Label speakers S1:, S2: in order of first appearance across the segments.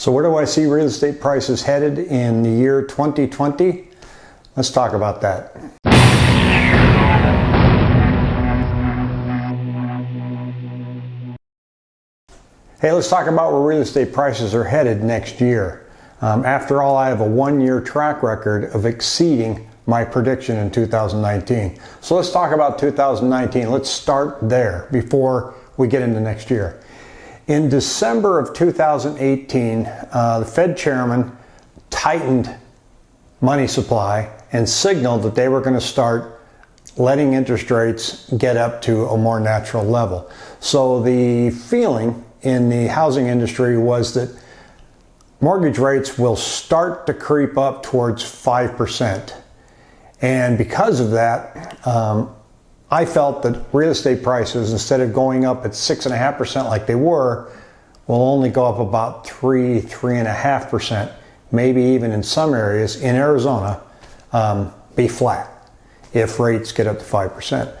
S1: So where do I see real estate prices headed in the year 2020? Let's talk about that. Hey, let's talk about where real estate prices are headed next year. Um, after all, I have a one-year track record of exceeding my prediction in 2019. So let's talk about 2019. Let's start there before we get into next year. In December of 2018, uh, the Fed chairman tightened money supply and signaled that they were going to start letting interest rates get up to a more natural level. So the feeling in the housing industry was that mortgage rates will start to creep up towards 5%. And because of that, um, I felt that real estate prices, instead of going up at 6.5% like they were, will only go up about 3, 3.5%, maybe even in some areas in Arizona, um, be flat if rates get up to 5%.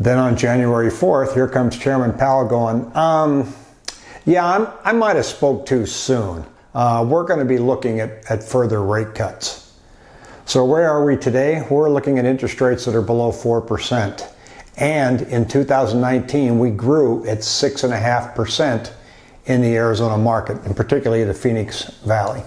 S1: Then on January 4th, here comes Chairman Powell going, um, yeah, I'm, i might have spoke too soon. Uh, we're going to be looking at, at further rate cuts. So where are we today? We're looking at interest rates that are below 4%. And in 2019, we grew at 6.5% in the Arizona market, and particularly the Phoenix Valley.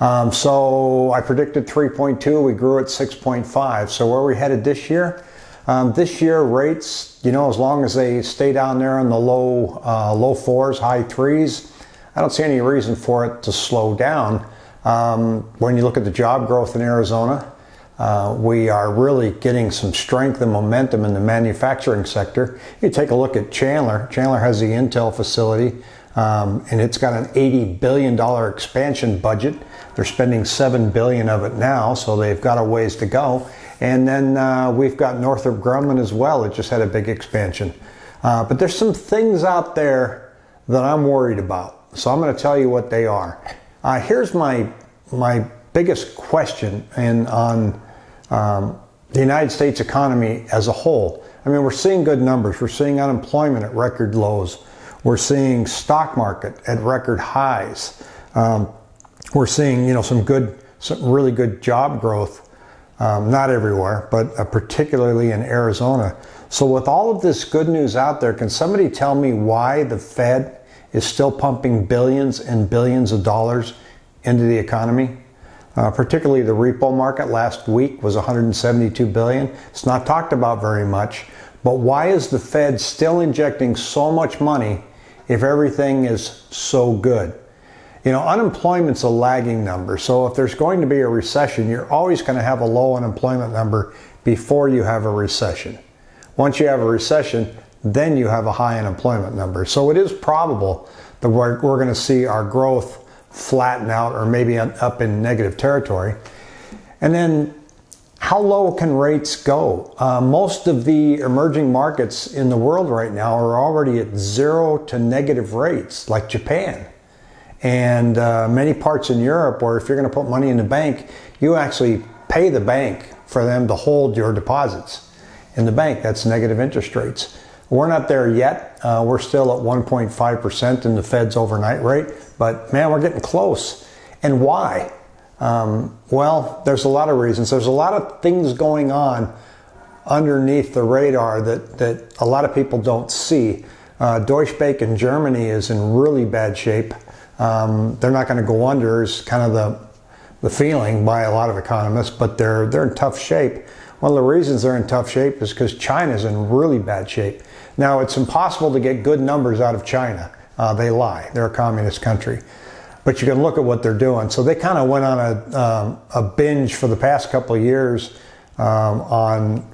S1: Um, so I predicted 3.2, we grew at 6.5. So where are we headed this year? Um, this year rates, you know, as long as they stay down there in the low, uh, low fours, high threes, I don't see any reason for it to slow down. Um, when you look at the job growth in Arizona, uh, we are really getting some strength and momentum in the manufacturing sector. You take a look at Chandler. Chandler has the Intel facility, um, and it's got an $80 billion expansion budget. They're spending 7 billion of it now, so they've got a ways to go. And then uh, we've got Northrop Grumman as well. It just had a big expansion. Uh, but there's some things out there that I'm worried about. So I'm going to tell you what they are. Uh, here's my my biggest question in, on um, the United States economy as a whole. I mean, we're seeing good numbers. We're seeing unemployment at record lows. We're seeing stock market at record highs. Um, we're seeing, you know, some good, some really good job growth. Um, not everywhere, but uh, particularly in Arizona. So with all of this good news out there, can somebody tell me why the Fed is still pumping billions and billions of dollars into the economy? Uh, particularly the repo market last week was 172 billion. It's not talked about very much. But why is the Fed still injecting so much money if everything is so good? You know, unemployment's a lagging number. So if there's going to be a recession, you're always going to have a low unemployment number before you have a recession. Once you have a recession, then you have a high unemployment number. So it is probable that we're, we're going to see our growth flatten out or maybe up in negative territory. And then how low can rates go? Uh, most of the emerging markets in the world right now are already at zero to negative rates, like Japan. And uh, many parts in Europe where if you're going to put money in the bank, you actually pay the bank for them to hold your deposits in the bank. That's negative interest rates. We're not there yet. Uh, we're still at 1.5% in the Fed's overnight rate, but man, we're getting close. And why? Um, well, there's a lot of reasons. There's a lot of things going on underneath the radar that, that a lot of people don't see. Uh, Deutsche Bank in Germany is in really bad shape. Um, they're not going to go under is kind of the, the feeling by a lot of economists, but they're, they're in tough shape. One of the reasons they're in tough shape is because China's in really bad shape. Now, it's impossible to get good numbers out of China. Uh, they lie. They're a communist country. But you can look at what they're doing. So they kind of went on a, um, a binge for the past couple of years um, on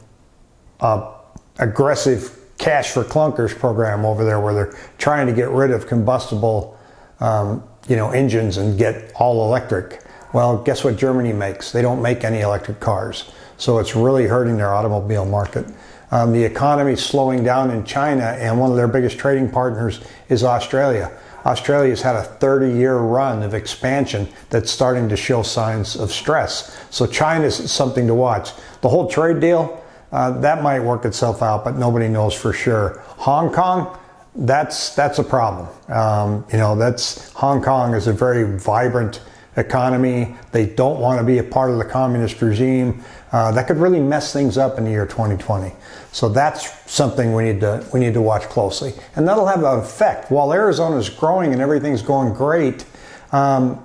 S1: a aggressive cash for clunkers program over there where they're trying to get rid of combustible um, you know, engines and get all electric. Well, guess what Germany makes? They don't make any electric cars. So it's really hurting their automobile market. Um, the economy is slowing down in China, and one of their biggest trading partners is Australia. Australia's had a 30 year run of expansion that's starting to show signs of stress. So China's something to watch. The whole trade deal, uh, that might work itself out, but nobody knows for sure. Hong Kong, that's that's a problem. Um, you know, that's Hong Kong is a very vibrant economy. They don't want to be a part of the communist regime. Uh, that could really mess things up in the year 2020. So that's something we need to we need to watch closely, and that'll have an effect. While Arizona is growing and everything's going great, um,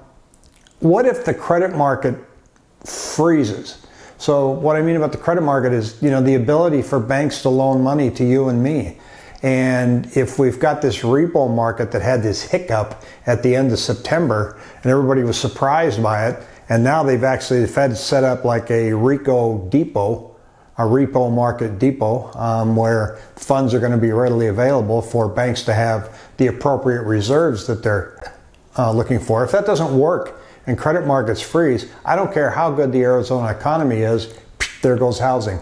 S1: what if the credit market freezes? So what I mean about the credit market is, you know, the ability for banks to loan money to you and me. And if we've got this repo market that had this hiccup at the end of September and everybody was surprised by it, and now they've actually, the Fed set up like a RECO depot, a repo market depot, um, where funds are going to be readily available for banks to have the appropriate reserves that they're uh, looking for. If that doesn't work and credit markets freeze, I don't care how good the Arizona economy is, there goes housing.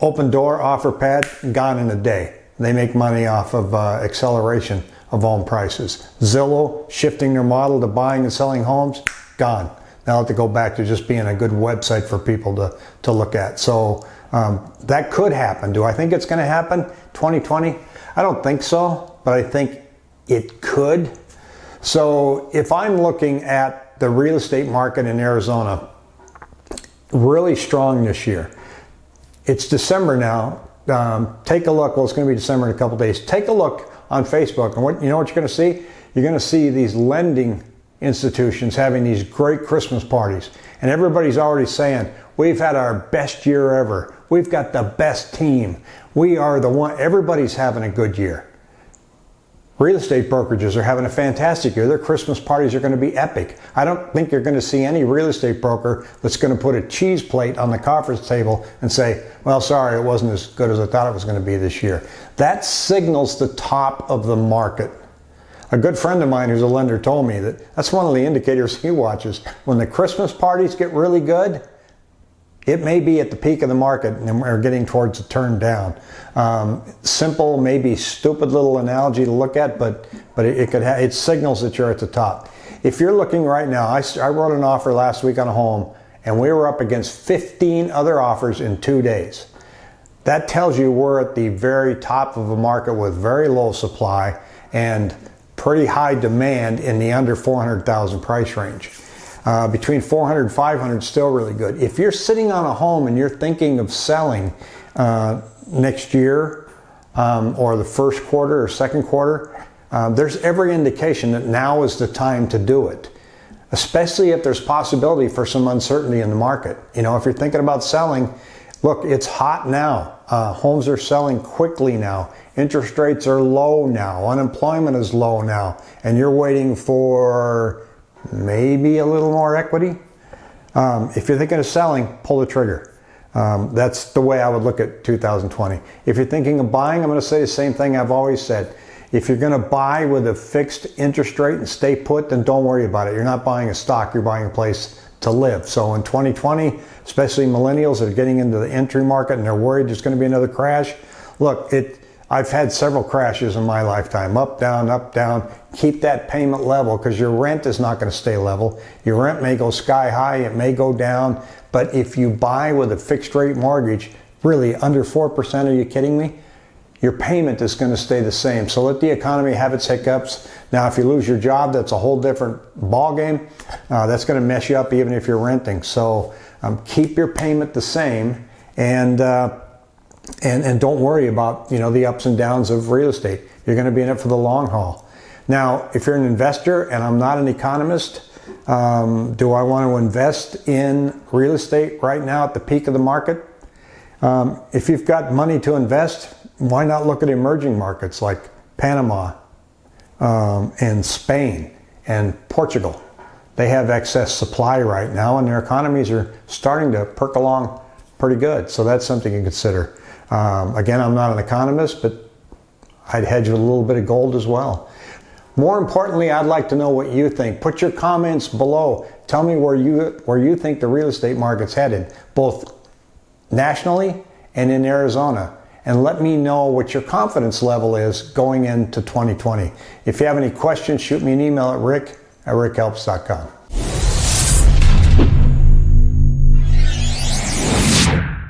S1: Opendoor, offer pad, gone in a day. They make money off of uh, acceleration of home prices. Zillow shifting their model to buying and selling homes, gone. They'll have to go back to just being a good website for people to, to look at. So um, that could happen. Do I think it's going to happen 2020? I don't think so, but I think it could. So if I'm looking at the real estate market in Arizona, really strong this year. It's December now um, take a look. Well, it's going to be December in a couple days. Take a look on Facebook, and what you know what you're going to see? You're going to see these lending institutions having these great Christmas parties, and everybody's already saying, "We've had our best year ever. We've got the best team. We are the one." Everybody's having a good year. Real estate brokerages are having a fantastic year. Their Christmas parties are going to be epic. I don't think you're going to see any real estate broker that's going to put a cheese plate on the conference table and say, well, sorry, it wasn't as good as I thought it was going to be this year. That signals the top of the market. A good friend of mine who's a lender told me that that's one of the indicators he watches. When the Christmas parties get really good, it may be at the peak of the market and we're getting towards a turn down. Um, simple, maybe stupid little analogy to look at, but but it, it could ha- it signals that you're at the top. If you're looking right now, I, I wrote an offer last week on a home, and we were up against 15 other offers in two days. That tells you we're at the very top of a market with very low supply and pretty high demand in the under 400,000 price range. Uh, between 400 and 500 still really good. If you're sitting on a home and you're thinking of selling uh, next year um, or the first quarter or second quarter, uh, there's every indication that now is the time to do it. Especially if there's possibility for some uncertainty in the market. You know, if you're thinking about selling, look, it's hot now. Uh, homes are selling quickly now. Interest rates are low now. Unemployment is low now. And you're waiting for maybe a little more equity. Um, if you're thinking of selling, pull the trigger. Um, that's the way I would look at 2020. If you're thinking of buying, I'm going to say the same thing I've always said. If you're going to buy with a fixed interest rate and stay put, then don't worry about it. You're not buying a stock, you're buying a place to live. So in 2020, especially millennials that are getting into the entry market and they're worried there's going to be another crash, look, it I've had several crashes in my lifetime up, down, up, down. Keep that payment level because your rent is not going to stay level. Your rent may go sky high, it may go down. But if you buy with a fixed rate mortgage, really under 4%, are you kidding me? Your payment is going to stay the same. So let the economy have its hiccups. Now, if you lose your job, that's a whole different ballgame. Uh, that's going to mess you up even if you're renting. So um, keep your payment the same and uh, and, and don't worry about you know the ups and downs of real estate. You're going to be in it for the long haul. Now, if you're an investor, and I'm not an economist, um, do I want to invest in real estate right now at the peak of the market? Um, if you've got money to invest, why not look at emerging markets like Panama um, and Spain and Portugal? They have excess supply right now, and their economies are starting to perk along pretty good. So that's something to consider. Um, again, I'm not an economist, but I'd hedge with a little bit of gold as well. More importantly, I'd like to know what you think. Put your comments below. Tell me where you where you think the real estate market's headed, both nationally and in Arizona. And let me know what your confidence level is going into 2020. If you have any questions, shoot me an email at rick at rickhelps.com.